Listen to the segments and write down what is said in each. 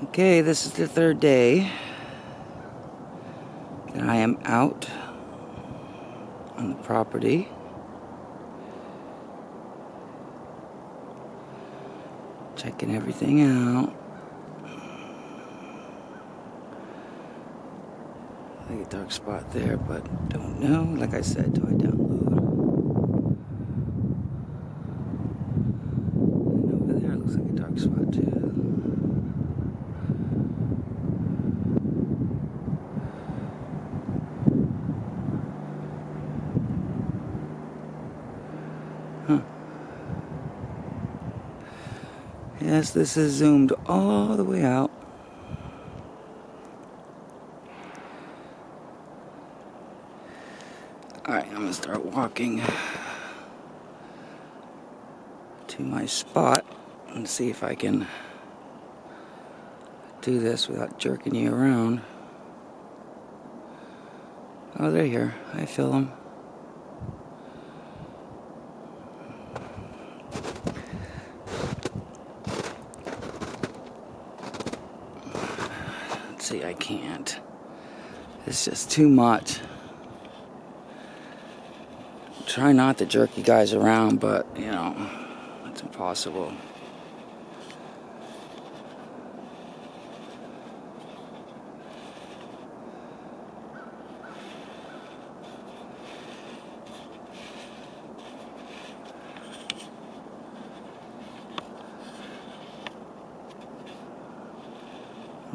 Okay, this is the third day that I am out on the property. Checking everything out. Like a dark spot there, but don't know. Like I said, do I download? And over there looks like a dark spot too. Huh. Yes, this is zoomed all the way out. Alright, I'm gonna start walking to my spot and see if I can do this without jerking you around. Oh, they're here. I feel them. See, I can't. It's just too much. Try not to jerk you guys around, but, you know, it's impossible.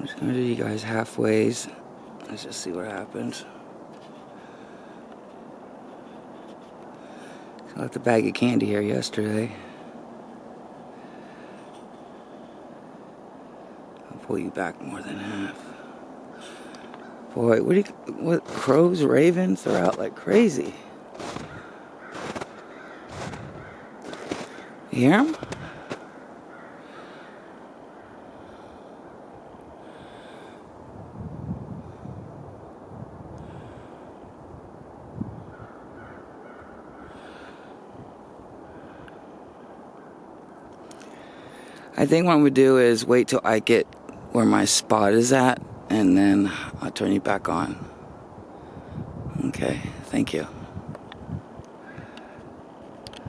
I'm just gonna do you guys halfways. Let's just see what happens. I left a bag of candy here yesterday. I'll pull you back more than half. Boy, what do you, what, crows, ravens, they're out like crazy. You hear them? I think what I'm gonna do is wait till I get where my spot is at and then I'll turn you back on. Okay, thank you.